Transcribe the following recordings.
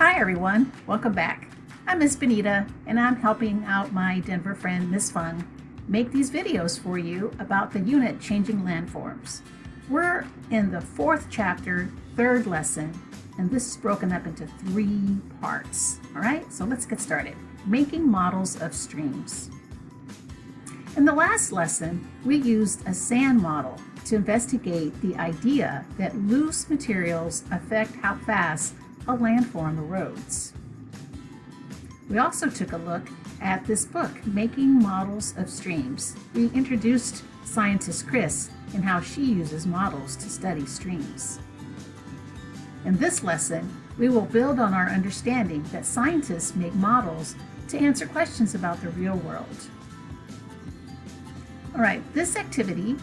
Hi everyone, welcome back. I'm Miss Benita and I'm helping out my Denver friend Miss Fung make these videos for you about the unit changing landforms. We're in the fourth chapter, third lesson, and this is broken up into three parts. All right, so let's get started. Making models of streams. In the last lesson, we used a sand model to investigate the idea that loose materials affect how fast a landform erodes. We also took a look at this book, Making Models of Streams. We introduced scientist Chris and how she uses models to study streams. In this lesson, we will build on our understanding that scientists make models to answer questions about the real world. All right, this activity,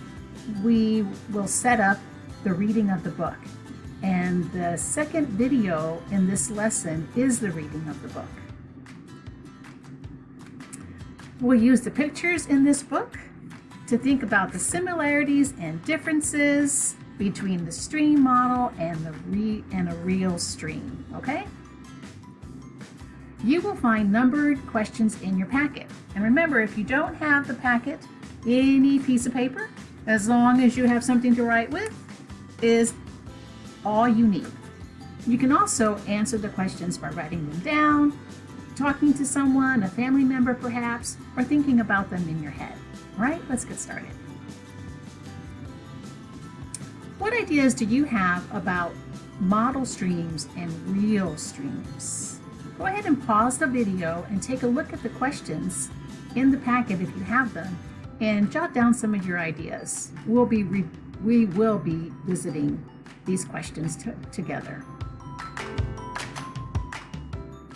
we will set up the reading of the book. And the second video in this lesson is the reading of the book. We'll use the pictures in this book to think about the similarities and differences between the stream model and the re and a real stream, okay? You will find numbered questions in your packet. And remember, if you don't have the packet, any piece of paper, as long as you have something to write with, is all you need. You can also answer the questions by writing them down, talking to someone, a family member perhaps, or thinking about them in your head. All right, let's get started. What ideas do you have about model streams and real streams? Go ahead and pause the video and take a look at the questions in the packet if you have them and jot down some of your ideas. We'll be we will be visiting these questions together.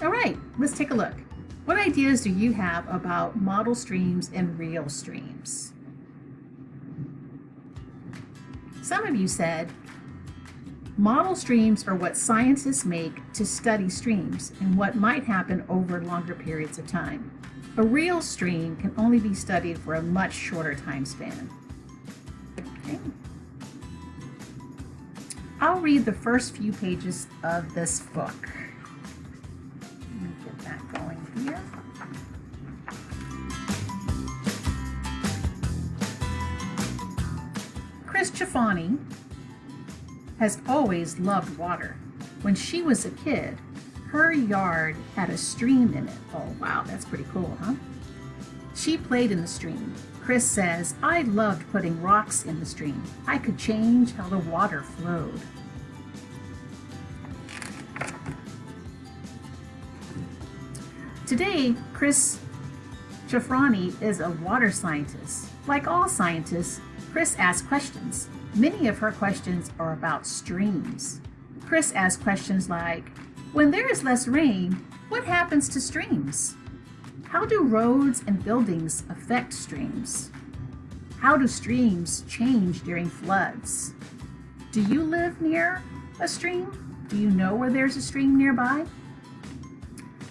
All right, let's take a look. What ideas do you have about model streams and real streams? Some of you said, model streams are what scientists make to study streams and what might happen over longer periods of time. A real stream can only be studied for a much shorter time span. Okay. I'll read the first few pages of this book. Let me get that going here. Chris Chafani has always loved water. When she was a kid, her yard had a stream in it. Oh, wow, that's pretty cool, huh? She played in the stream. Chris says, I loved putting rocks in the stream. I could change how the water flowed. Today, Chris Chafrani is a water scientist. Like all scientists, Chris asks questions. Many of her questions are about streams. Chris asks questions like, when there is less rain, what happens to streams? How do roads and buildings affect streams? How do streams change during floods? Do you live near a stream? Do you know where there's a stream nearby?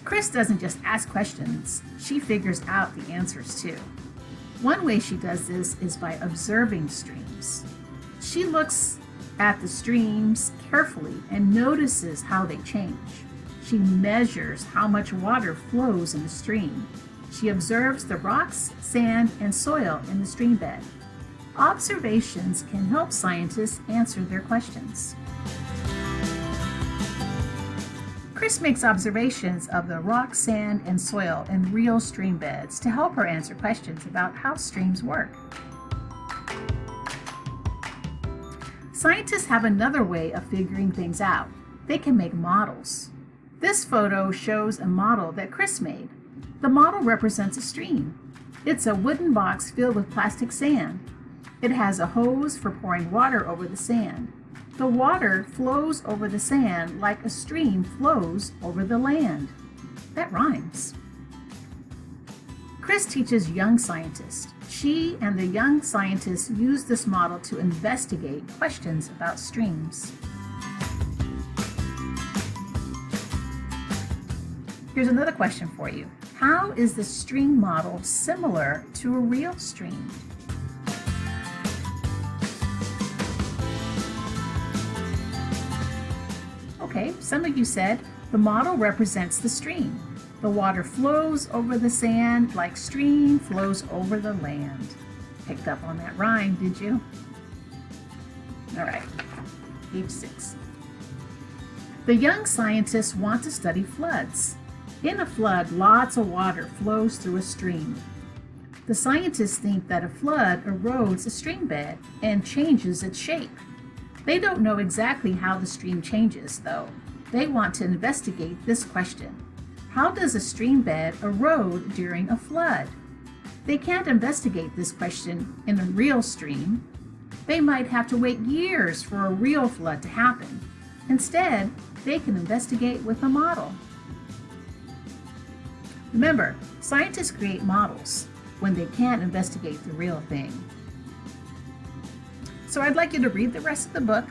Chris doesn't just ask questions, she figures out the answers too. One way she does this is by observing streams. She looks at the streams carefully and notices how they change. She measures how much water flows in the stream. She observes the rocks, sand, and soil in the stream bed. Observations can help scientists answer their questions. Chris makes observations of the rock, sand, and soil in real stream beds to help her answer questions about how streams work. Scientists have another way of figuring things out. They can make models. This photo shows a model that Chris made. The model represents a stream. It's a wooden box filled with plastic sand. It has a hose for pouring water over the sand. The water flows over the sand like a stream flows over the land. That rhymes. Chris teaches young scientists. She and the young scientists use this model to investigate questions about streams. Here's another question for you. How is the stream model similar to a real stream? Okay, some of you said The model represents the stream. The water flows over the sand like stream flows over the land. Picked up on that rhyme, did you? All right, page six. The young scientists want to study floods. In a flood, lots of water flows through a stream. The scientists think that a flood erodes a stream bed and changes its shape. They don't know exactly how the stream changes, though. They want to investigate this question. How does a stream bed erode during a flood? They can't investigate this question in a real stream. They might have to wait years for a real flood to happen. Instead, they can investigate with a model. Remember, scientists create models when they can't investigate the real thing. So I'd like you to read the rest of the book.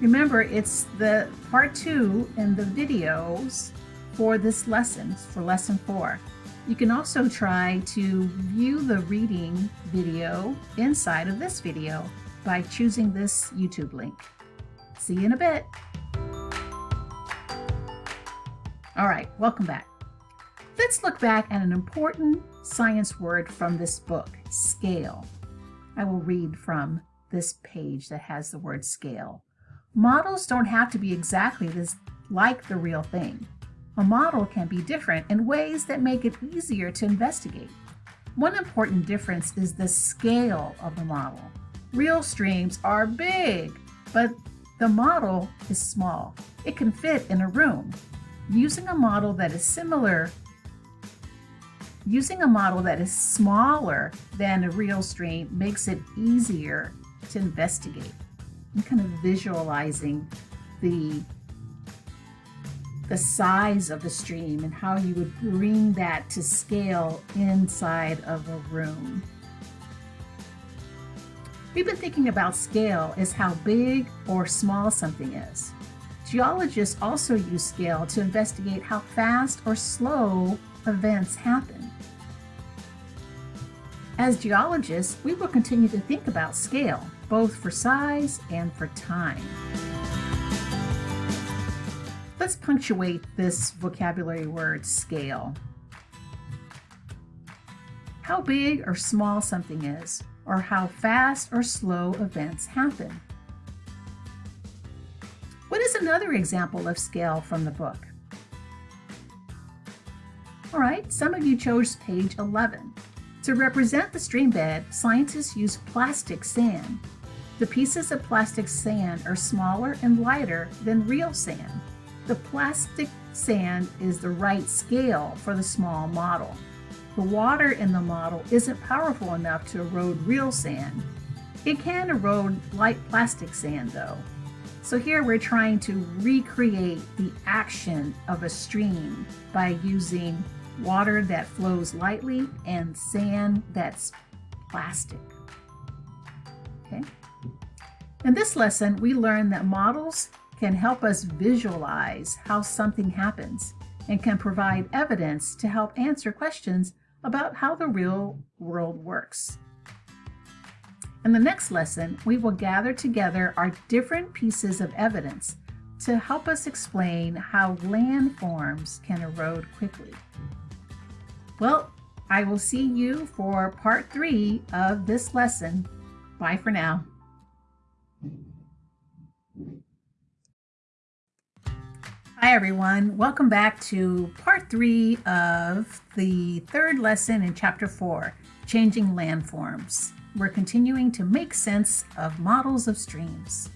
Remember, it's the part two in the videos for this lesson, for lesson four. You can also try to view the reading video inside of this video by choosing this YouTube link. See you in a bit. All right, welcome back. Let's look back at an important science word from this book, scale. I will read from this page that has the word scale. Models don't have to be exactly this like the real thing. A model can be different in ways that make it easier to investigate. One important difference is the scale of the model. Real streams are big, but the model is small. It can fit in a room. Using a model that is similar Using a model that is smaller than a real stream makes it easier to investigate. I'm kind of visualizing the the size of the stream and how you would bring that to scale inside of a room. We've been thinking about scale as how big or small something is. Geologists also use scale to investigate how fast or slow events happen. As geologists, we will continue to think about scale, both for size and for time. Let's punctuate this vocabulary word, scale. How big or small something is, or how fast or slow events happen. What is another example of scale from the book? All right, some of you chose page 11. To represent the stream bed, scientists use plastic sand. The pieces of plastic sand are smaller and lighter than real sand. The plastic sand is the right scale for the small model. The water in the model isn't powerful enough to erode real sand. It can erode light plastic sand though. So here we're trying to recreate the action of a stream by using water that flows lightly and sand that's plastic. Okay. In this lesson, we learned that models can help us visualize how something happens and can provide evidence to help answer questions about how the real world works. In the next lesson, we will gather together our different pieces of evidence to help us explain how landforms can erode quickly. Well, I will see you for part three of this lesson. Bye for now. Hi everyone, welcome back to part three of the third lesson in chapter four, Changing Landforms. We're continuing to make sense of models of streams.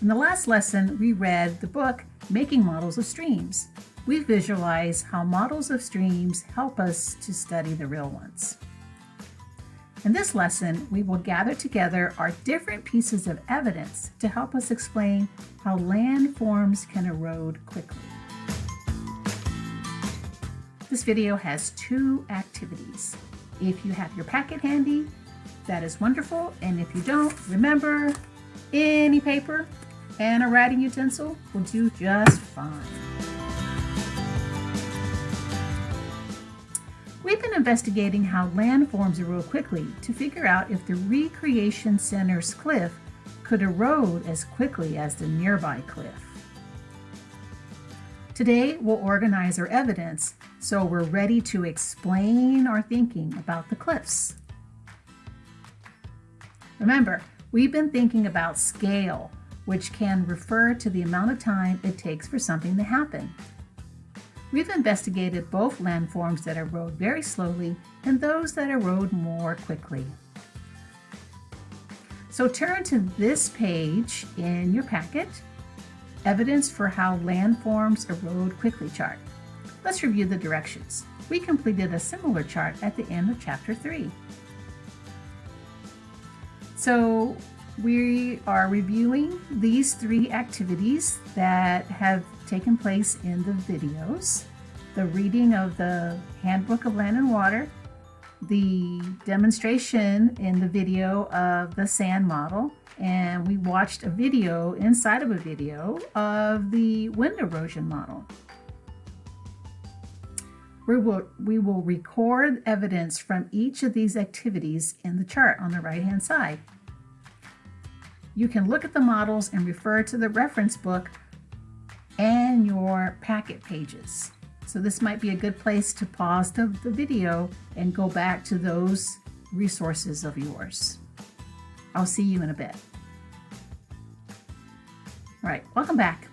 In the last lesson, we read the book, Making Models of Streams. We visualize how models of streams help us to study the real ones. In this lesson, we will gather together our different pieces of evidence to help us explain how landforms can erode quickly. This video has two activities. If you have your packet handy, that is wonderful. And if you don't, remember, any paper and a writing utensil will do just fine. We've been investigating how landforms erode quickly to figure out if the Recreation Center's cliff could erode as quickly as the nearby cliff. Today, we'll organize our evidence so we're ready to explain our thinking about the cliffs. Remember, we've been thinking about scale, which can refer to the amount of time it takes for something to happen. We've investigated both landforms that erode very slowly and those that erode more quickly. So turn to this page in your packet, Evidence for how Landforms Erode Quickly chart. Let's review the directions. We completed a similar chart at the end of chapter 3. So we are reviewing these three activities that have taken place in the videos. The reading of the Handbook of Land and Water, the demonstration in the video of the sand model and we watched a video inside of a video of the wind erosion model. We will, we will record evidence from each of these activities in the chart on the right hand side. You can look at the models and refer to the reference book and your packet pages. So this might be a good place to pause the, the video and go back to those resources of yours. I'll see you in a bit. All right, welcome back.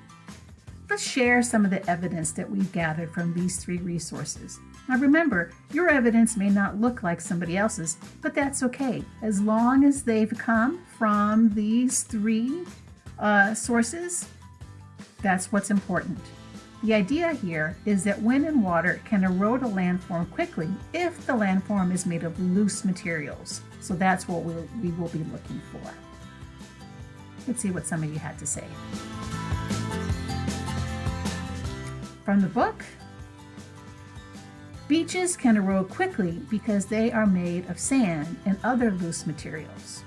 Let's share some of the evidence that we've gathered from these three resources. Now remember, your evidence may not look like somebody else's, but that's okay. As long as they've come from these three uh, sources, that's what's important. The idea here is that wind and water can erode a landform quickly if the landform is made of loose materials. So that's what we'll, we will be looking for. Let's see what some of you had to say. From the book, beaches can erode quickly because they are made of sand and other loose materials.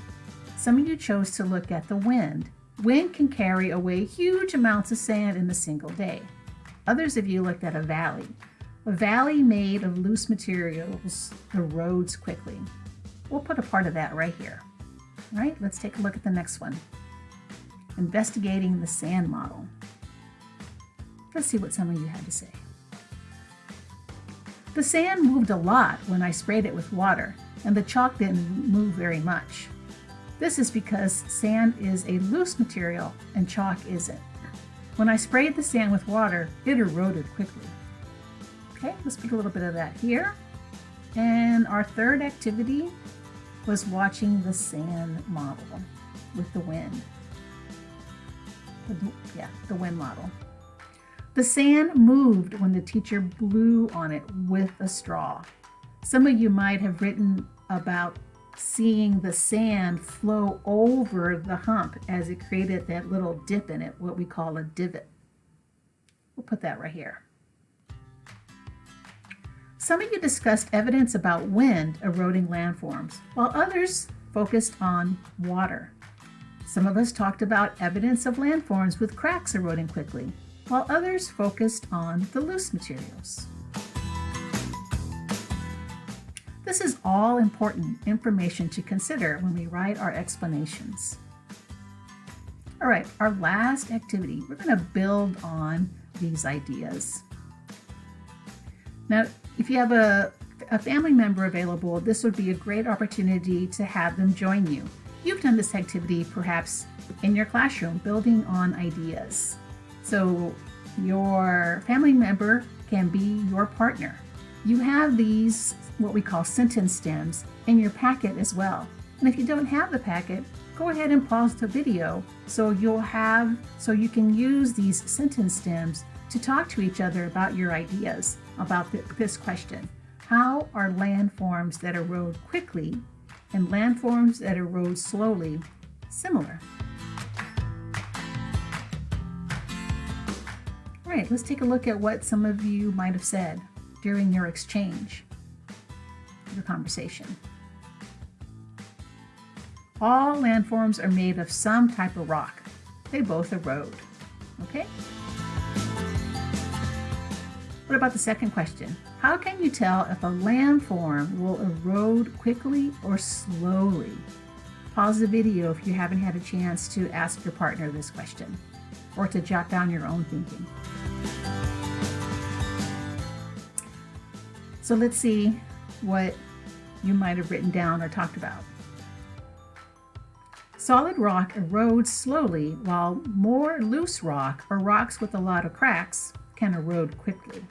Some of you chose to look at the wind. Wind can carry away huge amounts of sand in a single day. Others of you looked at a valley. A valley made of loose materials erodes quickly. We'll put a part of that right here. All right, let's take a look at the next one. Investigating the sand model. Let's see what some of you had to say. The sand moved a lot when I sprayed it with water, and the chalk didn't move very much. This is because sand is a loose material and chalk isn't. When I sprayed the sand with water, it eroded quickly. Okay, let's put a little bit of that here. And our third activity was watching the sand model with the wind. Yeah, the wind model. The sand moved when the teacher blew on it with a straw. Some of you might have written about seeing the sand flow over the hump as it created that little dip in it, what we call a divot. We'll put that right here. Some of you discussed evidence about wind eroding landforms, while others focused on water. Some of us talked about evidence of landforms with cracks eroding quickly, while others focused on the loose materials. This is all important information to consider when we write our explanations. All right, our last activity, we're going to build on these ideas. Now, if you have a, a family member available, this would be a great opportunity to have them join you. You've done this activity perhaps in your classroom, building on ideas. So your family member can be your partner. You have these, what we call sentence stems, in your packet as well. And if you don't have the packet, go ahead and pause the video so you'll have, so you can use these sentence stems to talk to each other about your ideas about this question. How are landforms that erode quickly and landforms that erode slowly similar? All right, let's take a look at what some of you might have said during your exchange, the conversation. All landforms are made of some type of rock. They both erode, okay? What about the second question? How can you tell if a landform will erode quickly or slowly? Pause the video if you haven't had a chance to ask your partner this question or to jot down your own thinking. So let's see what you might have written down or talked about. Solid rock erodes slowly while more loose rock or rocks with a lot of cracks can erode quickly.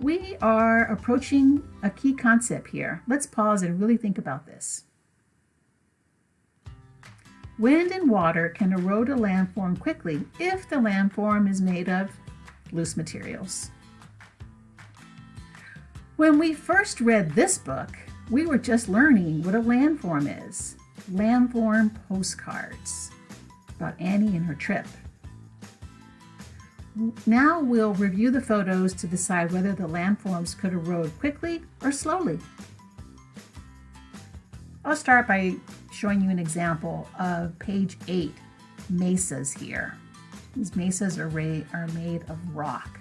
We are approaching a key concept here. Let's pause and really think about this. Wind and water can erode a landform quickly if the landform is made of loose materials. When we first read this book, we were just learning what a landform is. Landform postcards about Annie and her trip. Now we'll review the photos to decide whether the landforms could erode quickly or slowly. I'll start by showing you an example of page 8, mesas here. These mesas are, are made of rock.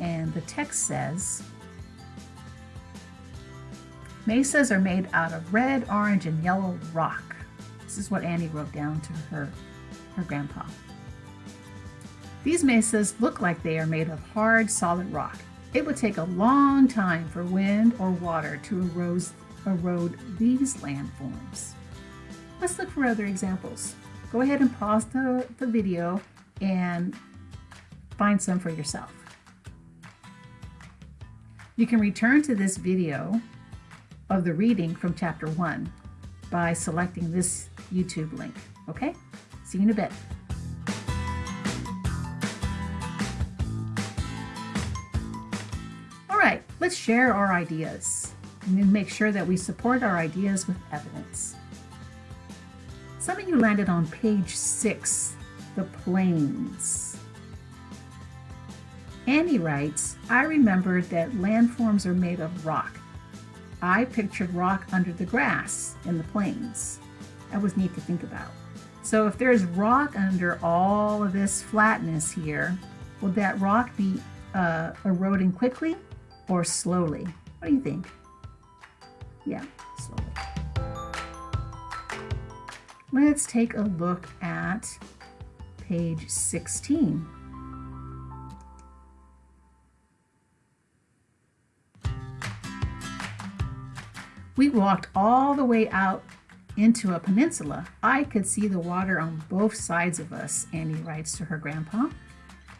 And the text says, Mesas are made out of red, orange, and yellow rock. This is what Annie wrote down to her, her grandpa. These mesas look like they are made of hard, solid rock. It would take a long time for wind or water to erode, erode these landforms. Let's look for other examples. Go ahead and pause the, the video and find some for yourself. You can return to this video of the reading from chapter 1 by selecting this YouTube link. Okay? See you in a bit. All right, let's share our ideas and make sure that we support our ideas with evidence. Some of you landed on page 6, the plains. Annie writes, I remembered that landforms are made of rock I pictured rock under the grass in the plains. That was neat to think about. So if there's rock under all of this flatness here, will that rock be uh, eroding quickly or slowly? What do you think? Yeah, slowly. Let's take a look at page 16. We walked all the way out into a peninsula. I could see the water on both sides of us, Annie writes to her grandpa.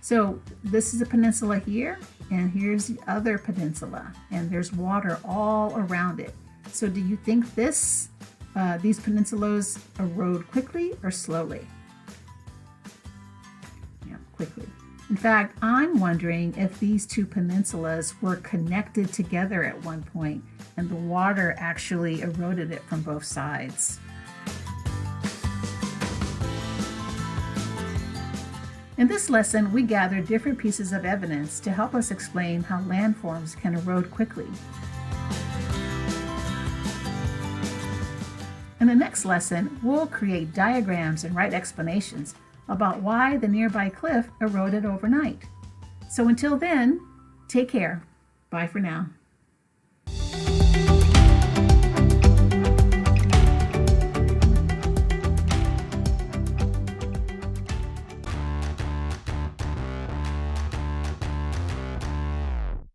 So this is a peninsula here, and here's the other peninsula, and there's water all around it. So do you think this, uh, these peninsulas erode quickly or slowly? Yeah, quickly. In fact, I'm wondering if these two peninsulas were connected together at one point and the water actually eroded it from both sides. In this lesson, we gathered different pieces of evidence to help us explain how landforms can erode quickly. In the next lesson, we'll create diagrams and write explanations about why the nearby cliff eroded overnight. So until then, take care. Bye for now.